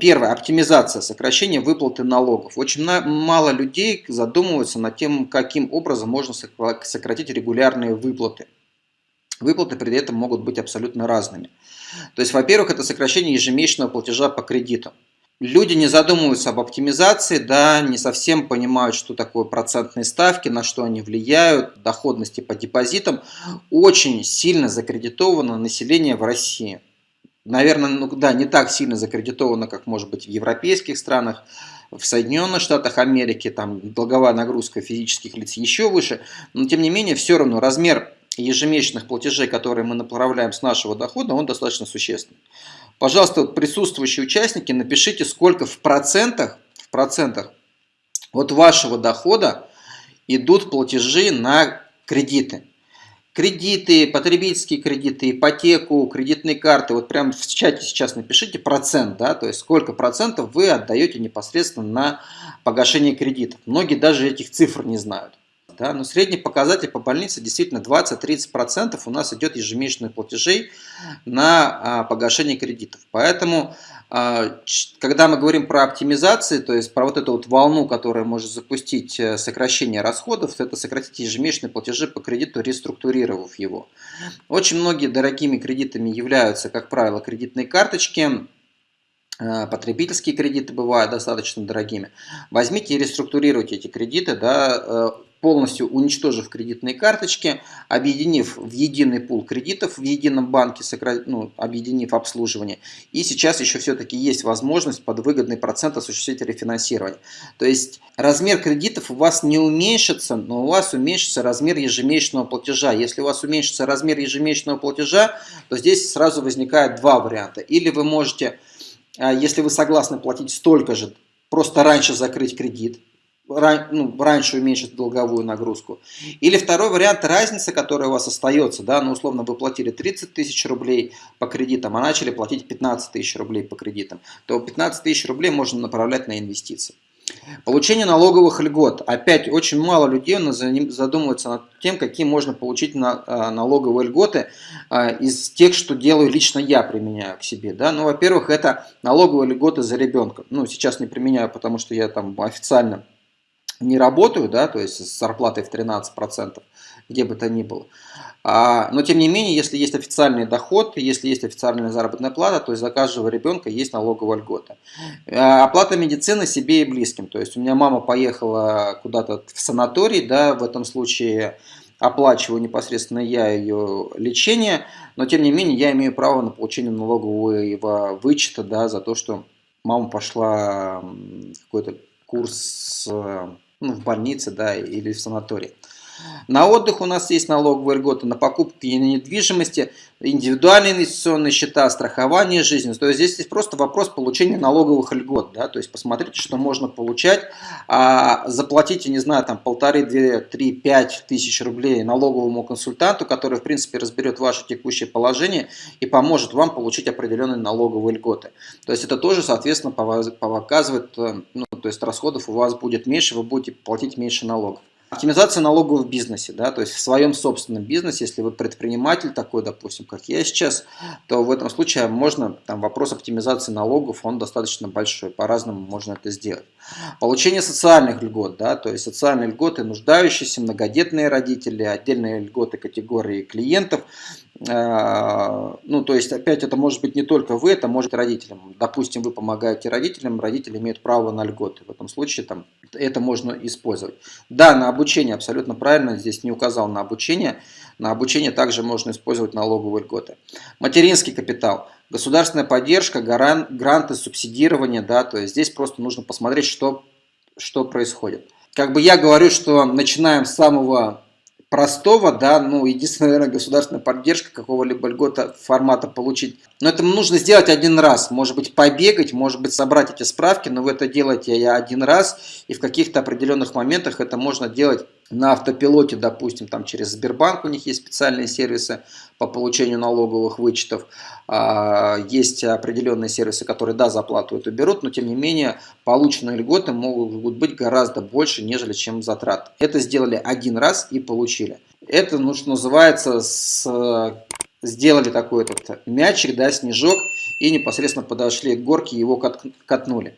Первое. Оптимизация, сокращение выплаты налогов. Очень мало людей задумываются над тем, каким образом можно сократить регулярные выплаты. Выплаты при этом могут быть абсолютно разными. То есть, во-первых, это сокращение ежемесячного платежа по кредитам. Люди не задумываются об оптимизации, да, не совсем понимают, что такое процентные ставки, на что они влияют, доходности по депозитам. Очень сильно закредитовано население в России наверное, ну да, не так сильно закредитовано, как может быть в европейских странах, в Соединенных Штатах Америки, там долговая нагрузка физических лиц еще выше, но тем не менее все равно размер ежемесячных платежей, которые мы направляем с нашего дохода, он достаточно существенный. Пожалуйста, присутствующие участники, напишите, сколько в процентах, в процентах от вашего дохода идут платежи на кредиты кредиты, потребительские кредиты, ипотеку, кредитные карты, вот прямо в чате сейчас напишите процент, да, то есть сколько процентов вы отдаете непосредственно на погашение кредитов. Многие даже этих цифр не знают. Да, но средний показатель по больнице действительно 20-30% у нас идет ежемесячных платежей на а, погашение кредитов. Поэтому а, когда мы говорим про оптимизации, то есть про вот эту вот волну, которая может запустить э, сокращение расходов, это сократить ежемесячные платежи по кредиту, реструктурировав его. Очень многие дорогими кредитами являются, как правило, кредитные карточки, э, потребительские кредиты бывают достаточно дорогими. Возьмите и реструктурируйте эти кредиты, да, э, полностью уничтожив кредитные карточки, объединив в единый пул кредитов в едином банке, ну, объединив обслуживание. И сейчас еще все-таки есть возможность под выгодный процент осуществить рефинансирование. То есть размер кредитов у вас не уменьшится, но у вас уменьшится размер ежемесячного платежа. Если у вас уменьшится размер ежемесячного платежа, то здесь сразу возникает два варианта. Или вы можете, а, если вы согласны платить столько же, просто раньше закрыть кредит, ну, раньше уменьшить долговую нагрузку. Или второй вариант, разница, которая у вас остается, да, ну, условно, вы платили 30 тысяч рублей по кредитам, а начали платить 15 тысяч рублей по кредитам, то 15 тысяч рублей можно направлять на инвестиции. Получение налоговых льгот. Опять очень мало людей задумываются над тем, какие можно получить а, налоговые льготы а, из тех, что делаю лично я, применяю к себе. Да? Ну, во-первых, это налоговые льготы за ребенка. Ну, сейчас не применяю, потому что я там официально не работаю, да, то есть с зарплатой в 13%, где бы то ни было. А, но тем не менее, если есть официальный доход, если есть официальная заработная плата, то есть за каждого ребенка есть налоговая льгота. А, оплата медицины себе и близким. То есть у меня мама поехала куда-то в санаторий, да, в этом случае оплачиваю непосредственно я ее лечение, но тем не менее я имею право на получение налогового вычета да, за то, что мама пошла какой-то курс ну, в больнице да, или в санатории. На отдых у нас есть налоговые льготы на покупки недвижимости, индивидуальные инвестиционные счета, страхование жизни. То есть здесь есть просто вопрос получения налоговых льгот. Да? То есть посмотрите, что можно получать. А заплатите, не знаю, там полторы, две, три, пять тысяч рублей налоговому консультанту, который, в принципе, разберет ваше текущее положение и поможет вам получить определенные налоговые льготы. То есть это тоже, соответственно, показывает, э, ну, то есть расходов у вас будет меньше, вы будете платить меньше налогов. Оптимизация налогов в бизнесе, да, то есть в своем собственном бизнесе, если вы предприниматель такой, допустим, как я сейчас, то в этом случае можно, там вопрос оптимизации налогов, он достаточно большой, по-разному можно это сделать. Получение социальных льгот, да, то есть социальные льготы нуждающиеся, многодетные родители, отдельные льготы категории клиентов, а, ну, то есть, опять, это может быть не только вы, это может быть родителям. Допустим, вы помогаете родителям, родители имеют право на льготы. В этом случае там, это можно использовать. Да, на обучение, абсолютно правильно, здесь не указал на обучение. На обучение также можно использовать налоговые льготы. Материнский капитал. Государственная поддержка, гранты, субсидирование. Да, то есть, здесь просто нужно посмотреть, что, что происходит. Как бы я говорю, что начинаем с самого простого, да, ну, единственная, наверное, государственная поддержка какого-либо льгота формата получить. Но это нужно сделать один раз, может быть, побегать, может быть, собрать эти справки, но вы это делаете я один раз, и в каких-то определенных моментах это можно делать на автопилоте, допустим, там через Сбербанк у них есть специальные сервисы по получению налоговых вычетов. А, есть определенные сервисы, которые, да, заплату эту берут, но тем не менее полученные льготы могут быть гораздо больше, нежели чем затрат. Это сделали один раз и получили. Это, ну, что называется, с сделали такой этот мячик, да, снежок, и непосредственно подошли к горке, его катнули.